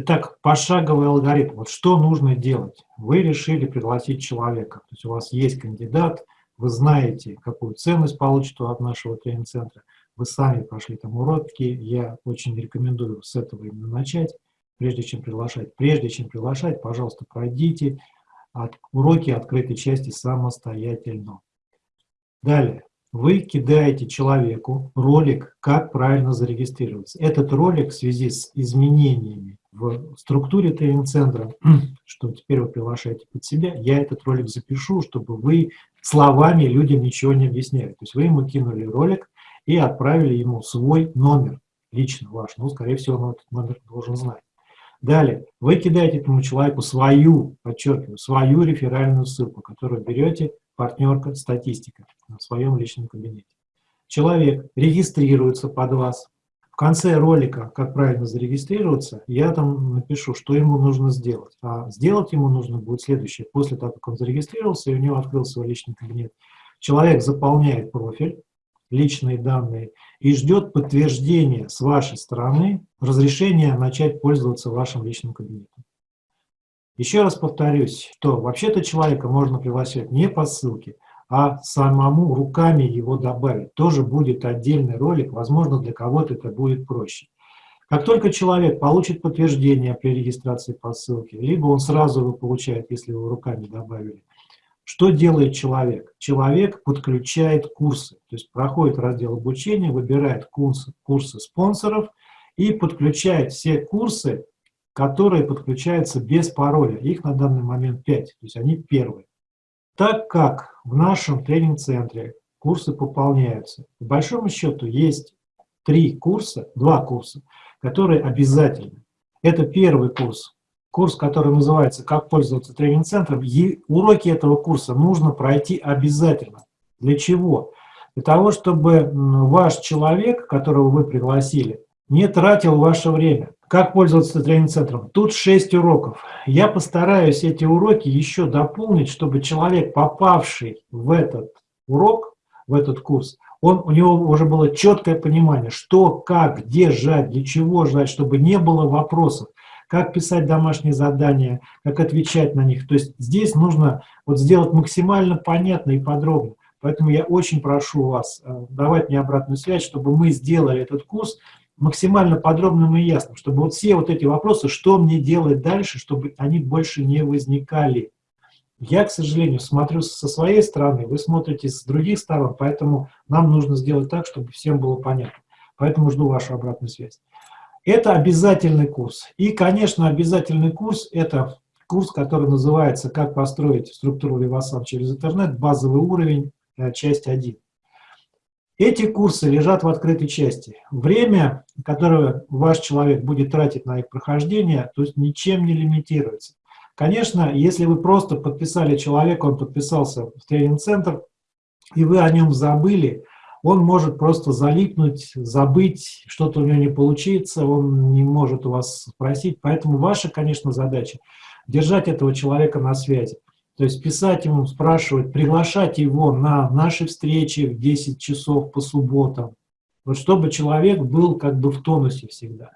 Итак, пошаговый алгоритм. Вот что нужно делать? Вы решили пригласить человека. То есть у вас есть кандидат, вы знаете, какую ценность получит от нашего тренинг-центра. Вы сами прошли там уроки. Я очень рекомендую с этого именно начать, прежде чем приглашать. Прежде чем приглашать, пожалуйста, пройдите от, уроки открытой части самостоятельно. Далее вы кидаете человеку ролик, как правильно зарегистрироваться. Этот ролик в связи с изменениями в структуре тренинг-центра, что теперь вы приглашаете под себя, я этот ролик запишу, чтобы вы словами людям ничего не объясняли. То есть вы ему кинули ролик и отправили ему свой номер, лично ваш. Ну, скорее всего, он этот номер должен знать. Далее, вы кидаете этому человеку свою, подчеркиваю, свою реферальную ссылку, которую берете партнерка статистика в своем личном кабинете. Человек регистрируется под вас. Конце ролика, как правильно зарегистрироваться, я там напишу, что ему нужно сделать. А сделать ему нужно будет следующее. После того, как он зарегистрировался, и у него открылся свой личный кабинет, человек заполняет профиль, личные данные, и ждет подтверждения с вашей стороны разрешения начать пользоваться вашим личным кабинетом. Еще раз повторюсь, что вообще-то человека можно приглашать не по ссылке, а самому руками его добавить. Тоже будет отдельный ролик, возможно, для кого-то это будет проще. Как только человек получит подтверждение при регистрации по ссылке, либо он сразу его получает, если его руками добавили, что делает человек? Человек подключает курсы, то есть проходит раздел обучения, выбирает курсы, курсы спонсоров и подключает все курсы которые подключаются без пароля. Их на данный момент 5, то есть они первые. Так как в нашем тренинг-центре курсы пополняются, по большому счету есть три курса, два курса, которые обязательны. Это первый курс, курс, который называется «Как пользоваться тренинг-центром». Уроки этого курса нужно пройти обязательно. Для чего? Для того, чтобы ваш человек, которого вы пригласили, не тратил ваше время. Как пользоваться тренинг-центром? Тут 6 уроков. Я постараюсь эти уроки еще дополнить, чтобы человек, попавший в этот урок, в этот курс, он, у него уже было четкое понимание, что, как, где жать, для чего жать, чтобы не было вопросов, как писать домашние задания, как отвечать на них. То есть здесь нужно вот сделать максимально понятно и подробно. Поэтому я очень прошу вас э, давать мне обратную связь, чтобы мы сделали этот курс максимально подробным и ясным, чтобы вот все вот эти вопросы, что мне делать дальше, чтобы они больше не возникали. Я, к сожалению, смотрю со своей стороны, вы смотрите с других сторон, поэтому нам нужно сделать так, чтобы всем было понятно. Поэтому жду вашу обратную связь. Это обязательный курс. И, конечно, обязательный курс – это курс, который называется «Как построить структуру Vivasan через интернет. Базовый уровень. Э, часть 1». Эти курсы лежат в открытой части. Время, которое ваш человек будет тратить на их прохождение, то есть ничем не лимитируется. Конечно, если вы просто подписали человека, он подписался в тренинг-центр, и вы о нем забыли, он может просто залипнуть, забыть, что-то у него не получится, он не может у вас спросить. Поэтому ваша, конечно, задача – держать этого человека на связи. То есть писать ему, спрашивать, приглашать его на наши встречи в 10 часов по субботам, вот чтобы человек был как бы в тонусе всегда.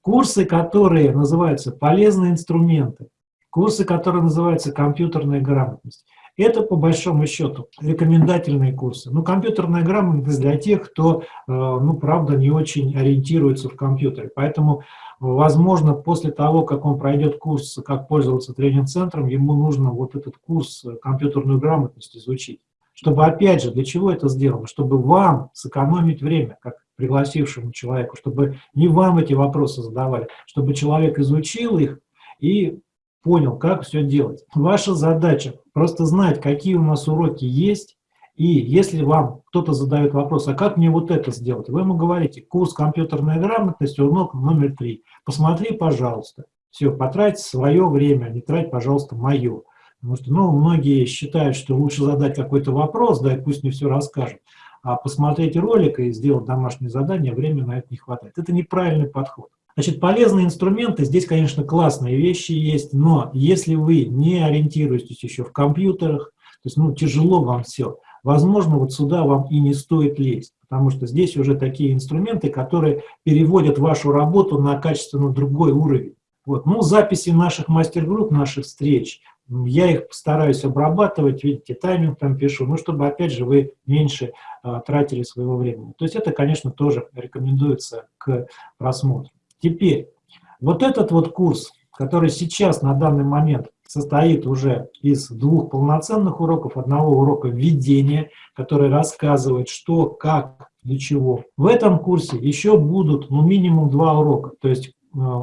Курсы, которые называются «Полезные инструменты», курсы, которые называются «Компьютерная грамотность», это, по большому счету, рекомендательные курсы. Ну, компьютерная грамотность для тех, кто, э, ну, правда, не очень ориентируется в компьютере. Поэтому Возможно, после того, как он пройдет курс «Как пользоваться тренинг-центром», ему нужно вот этот курс э, компьютерную грамотность изучить. Чтобы, опять же, для чего это сделано? Чтобы вам сэкономить время, как пригласившему человеку, чтобы не вам эти вопросы задавали, чтобы человек изучил их и понял, как все делать. Ваша задача просто знать, какие у нас уроки есть, и если вам кто-то задает вопрос, а как мне вот это сделать, вы ему говорите, курс компьютерная грамотность, урок номер три. Посмотри, пожалуйста. Все, потрать свое время, а не трать, пожалуйста, мое. Потому что ну, многие считают, что лучше задать какой-то вопрос, да, и пусть мне все расскажут. А посмотреть ролик и сделать домашнее задание, времени на это не хватает. Это неправильный подход. Значит, полезные инструменты, здесь, конечно, классные вещи есть, но если вы не ориентируетесь еще в компьютерах, то есть, ну, тяжело вам все, возможно, вот сюда вам и не стоит лезть, потому что здесь уже такие инструменты, которые переводят вашу работу на качественно другой уровень. Вот. Ну, записи наших мастер-групп, наших встреч, я их стараюсь обрабатывать, видите, тайминг там пишу, ну, чтобы, опять же, вы меньше а, тратили своего времени. То есть это, конечно, тоже рекомендуется к просмотру. Теперь, вот этот вот курс, который сейчас на данный момент состоит уже из двух полноценных уроков, одного урока введения, который рассказывает, что, как, для чего. В этом курсе еще будут ну, минимум два урока, то есть э,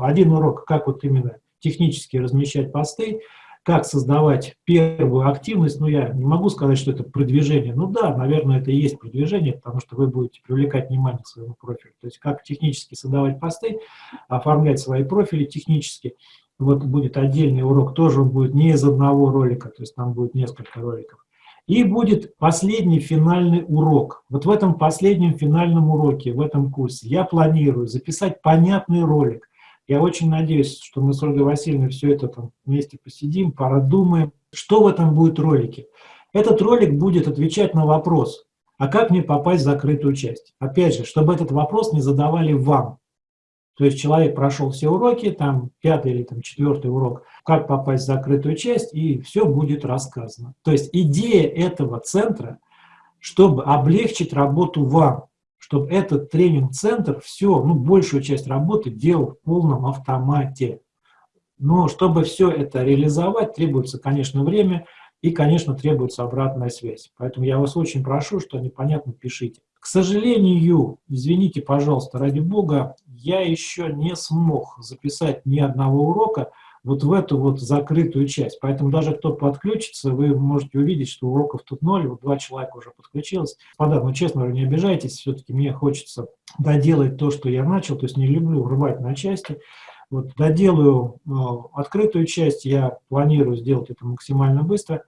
один урок, как вот именно технически размещать посты, как создавать первую активность, ну, я не могу сказать, что это продвижение. Ну да, наверное, это и есть продвижение, потому что вы будете привлекать внимание к своему профилю. То есть как технически создавать посты, оформлять свои профили технически. Вот будет отдельный урок, тоже он будет не из одного ролика, то есть там будет несколько роликов. И будет последний финальный урок. Вот в этом последнем финальном уроке, в этом курсе, я планирую записать понятный ролик, я очень надеюсь, что мы с Ольгой Васильевной все это там вместе посидим, продумаем. Что в этом будет ролике? Этот ролик будет отвечать на вопрос, а как мне попасть в закрытую часть? Опять же, чтобы этот вопрос не задавали вам. То есть человек прошел все уроки, там пятый или там четвертый урок, как попасть в закрытую часть, и все будет рассказано. То есть идея этого центра, чтобы облегчить работу вам чтобы этот тренинг-центр все, ну, большую часть работы делал в полном автомате. Но чтобы все это реализовать, требуется, конечно, время и, конечно, требуется обратная связь. Поэтому я вас очень прошу, что непонятно, пишите. К сожалению, извините, пожалуйста, ради бога, я еще не смог записать ни одного урока, вот в эту вот закрытую часть. Поэтому даже кто подключится, вы можете увидеть, что уроков тут ноль, вот два человека уже подключилось. Господа, ну честно не обижайтесь, все-таки мне хочется доделать то, что я начал, то есть не люблю рвать на части. Вот доделаю э, открытую часть, я планирую сделать это максимально быстро.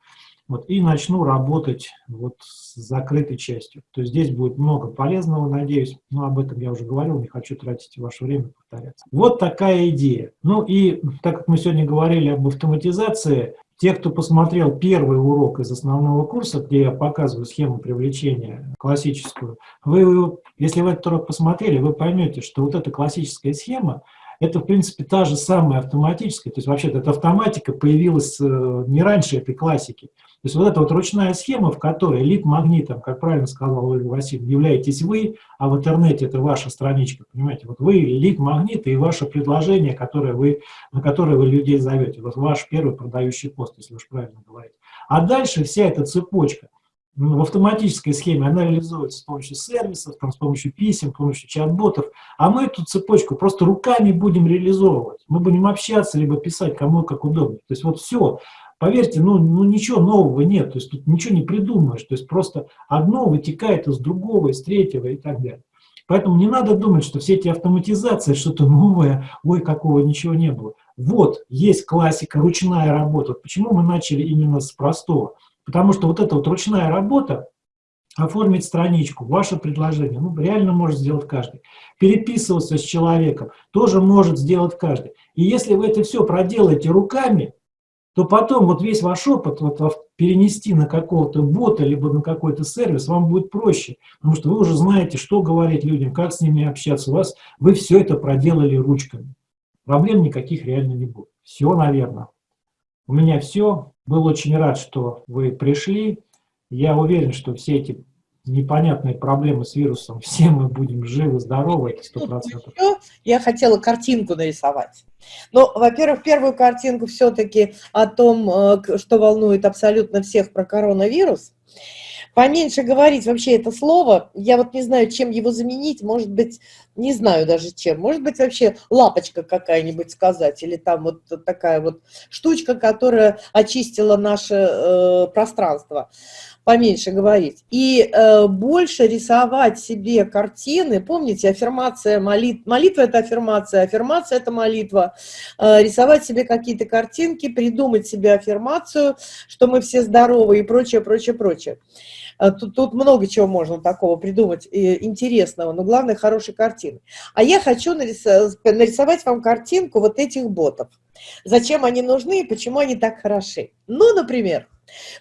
Вот, и начну работать вот с закрытой частью. То есть здесь будет много полезного, надеюсь, но об этом я уже говорил, не хочу тратить ваше время повторяться. Вот такая идея. Ну и так как мы сегодня говорили об автоматизации, те, кто посмотрел первый урок из основного курса, где я показываю схему привлечения классическую, вы, если вы этот урок посмотрели, вы поймете, что вот эта классическая схема, это, в принципе, та же самая автоматическая, то есть вообще-то эта автоматика появилась э, не раньше этой классики. То есть вот эта вот ручная схема, в которой лид-магнитом, как правильно сказала Ольга Васильевна, являетесь вы, а в интернете это ваша страничка, понимаете, вот вы лид-магнит и ваше предложение, которое вы, на которое вы людей зовете, вот ваш первый продающий пост, если уж правильно говорить. А дальше вся эта цепочка, в автоматической схеме она реализуется с помощью сервисов, там, с помощью писем, с помощью чат-ботов, а мы эту цепочку просто руками будем реализовывать. Мы будем общаться, либо писать кому как удобно. То есть вот все. Поверьте, ну, ну ничего нового нет, то есть тут ничего не придумаешь, то есть просто одно вытекает из другого, из третьего и так далее. Поэтому не надо думать, что все эти автоматизации, что-то новое, ой, какого ничего не было. Вот, есть классика, ручная работа. Почему мы начали именно с простого? Потому что вот эта вот ручная работа, оформить страничку, ваше предложение, ну, реально может сделать каждый. Переписываться с человеком тоже может сделать каждый. И если вы это все проделаете руками, то потом вот весь ваш опыт вот, перенести на какого-то бота, либо на какой-то сервис, вам будет проще, потому что вы уже знаете, что говорить людям, как с ними общаться, у вас, вы все это проделали ручками. Проблем никаких реально не будет. Все, наверное. У меня все. Был очень рад, что вы пришли. Я уверен, что все эти непонятные проблемы с вирусом, все мы будем живы, здоровы, это сто процентов. Я хотела картинку нарисовать. Но, во-первых, первую картинку все-таки о том, э, что волнует абсолютно всех про коронавирус. Поменьше говорить вообще это слово. Я вот не знаю, чем его заменить. Может быть, не знаю даже чем. Может быть, вообще лапочка какая-нибудь сказать. Или там вот такая вот штучка, которая очистила наше э, пространство поменьше говорить. И э, больше рисовать себе картины. Помните, аффирмация, молит, молитва – это аффирмация, аффирмация – это молитва. Э, рисовать себе какие-то картинки, придумать себе аффирмацию, что мы все здоровы и прочее, прочее, прочее. Э, тут, тут много чего можно такого придумать э, интересного, но главное – хорошие картины. А я хочу нарисовать, вам картинку вот этих ботов. Зачем они нужны и почему они так хороши. Ну, например,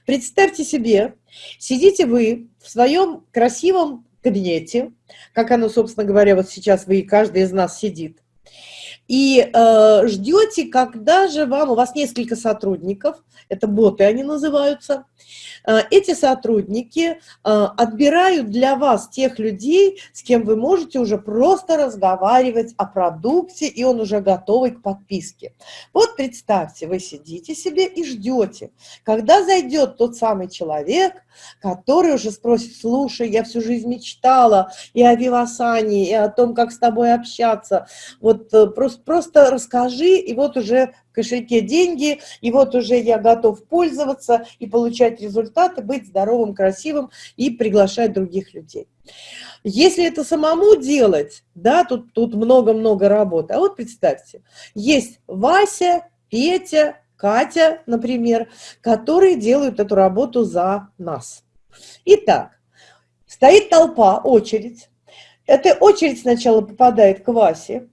Представьте себе, сидите вы в своем красивом кабинете, как оно, собственно говоря, вот сейчас вы, каждый из нас сидит. И э, ждете, когда же вам, у вас несколько сотрудников, это боты они называются, э, эти сотрудники э, отбирают для вас тех людей, с кем вы можете уже просто разговаривать о продукте, и он уже готовый к подписке. Вот представьте, вы сидите себе и ждете, когда зайдет тот самый человек, который уже спросит, слушай, я всю жизнь мечтала и о Вивасане, и о том, как с тобой общаться, вот э, просто, просто расскажи, и вот уже в кошельке деньги, и вот уже я готов пользоваться и получать результаты, быть здоровым, красивым и приглашать других людей. Если это самому делать, да, тут тут много-много работы. А вот представьте, есть Вася, Петя, Катя, например, которые делают эту работу за нас. Итак, стоит толпа, очередь. Эта очередь сначала попадает к Васе,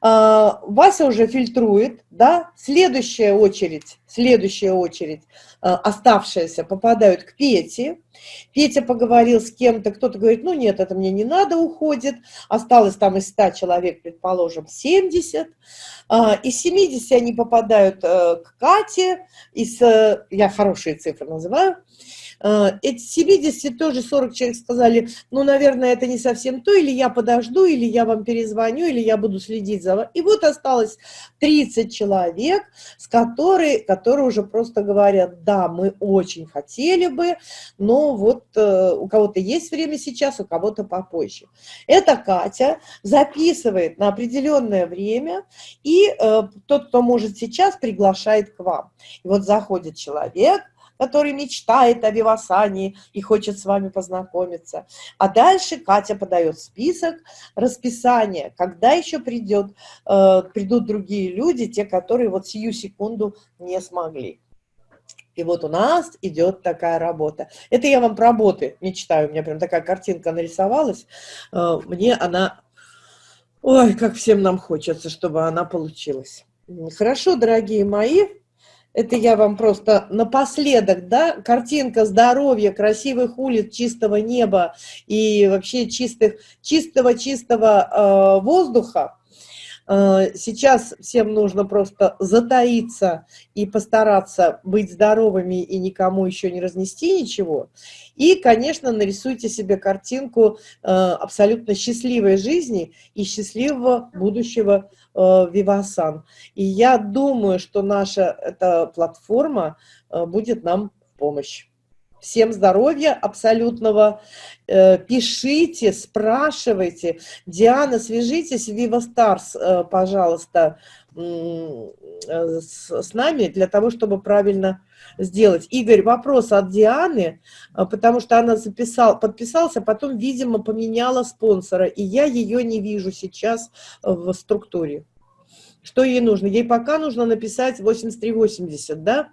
Вася уже фильтрует, да, следующая очередь, следующая очередь, а, оставшаяся, попадают к Пете. Петя поговорил с кем-то, кто-то говорит, ну нет, это мне не надо, уходит. Осталось там из 100 человек, предположим, 70. А, из 70 они попадают э, к Кате, из, э, я хорошие цифры называю, Э, эти 70 тоже 40 человек сказали, ну, наверное, это не совсем то, или я подожду, или я вам перезвоню, или я буду следить за вами. И вот осталось 30 человек, с которые, которые уже просто говорят, да, мы очень хотели бы, но вот э, у кого-то есть время сейчас, у кого-то попозже. Это Катя записывает на определенное время, и э, тот, кто может сейчас, приглашает к вам. И вот заходит человек, который мечтает о Вивасане и хочет с вами познакомиться. А дальше Катя подает список, расписание, когда еще придет, э, придут другие люди, те, которые вот сию секунду не смогли. И вот у нас идет такая работа. Это я вам про работы мечтаю. У меня прям такая картинка нарисовалась. Э, мне она... Ой, как всем нам хочется, чтобы она получилась. Хорошо, дорогие мои. Это я вам просто напоследок, да, картинка здоровья, красивых улиц, чистого неба и вообще чистых, чистого-чистого э, воздуха. Э, сейчас всем нужно просто затаиться и постараться быть здоровыми и никому еще не разнести ничего. И, конечно, нарисуйте себе картинку э, абсолютно счастливой жизни и счастливого будущего Э, Вивасан. И я думаю, что наша эта платформа будет нам в помощь. Всем здоровья абсолютного. Э, пишите, спрашивайте. Диана, свяжитесь в Viva Stars, пожалуйста, с нами для того, чтобы правильно сделать. Игорь, вопрос от Дианы, потому что она записал, подписался, потом, видимо, поменяла спонсора, и я ее не вижу сейчас в структуре. Что ей нужно? Ей пока нужно написать 8380, да?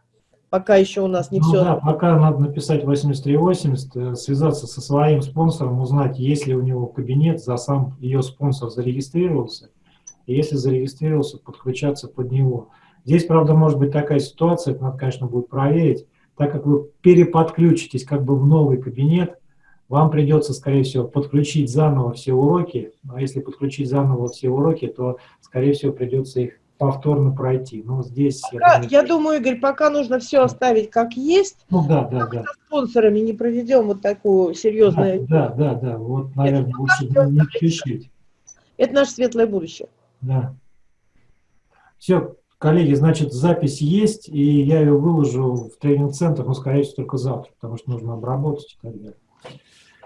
Пока еще у нас не ну, все. Да, пока надо написать 8380, э, связаться со своим спонсором, узнать, есть ли у него кабинет, за сам ее спонсор зарегистрировался. И если зарегистрировался, подключаться под него. Здесь, правда, может быть такая ситуация, это надо, конечно, будет проверить, так как вы переподключитесь как бы в новый кабинет, вам придется, скорее всего, подключить заново все уроки. А если подключить заново все уроки, то, скорее всего, придется их повторно пройти. Но здесь... Пока, я, думаю, я думаю, Игорь, пока нужно все оставить как есть. Ну да, да, да. Со спонсорами не проведем вот такую серьезную... Да, да, да. Вот, наверное, Это лучше не спешить. Это наше светлое будущее. Да. Все, коллеги, значит, запись есть, и я ее выложу в тренинг-центр, но, скорее всего, только завтра, потому что нужно обработать и так далее.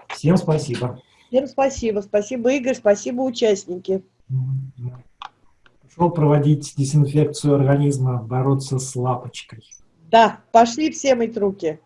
Всем спасибо. Всем спасибо. Спасибо, Игорь. Спасибо, участники. Пошел проводить дезинфекцию организма, бороться с лапочкой. Да, пошли все мыть руки.